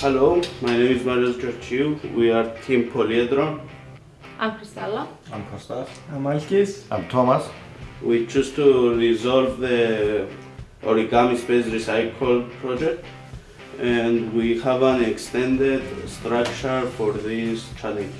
Hello, my name is Marius Georgiou. We are Team Polyedron. I'm Cristella. I'm Kostas. I'm Alkis. I'm Thomas. We choose to resolve the origami space recycle project and we have an extended structure for this challenge.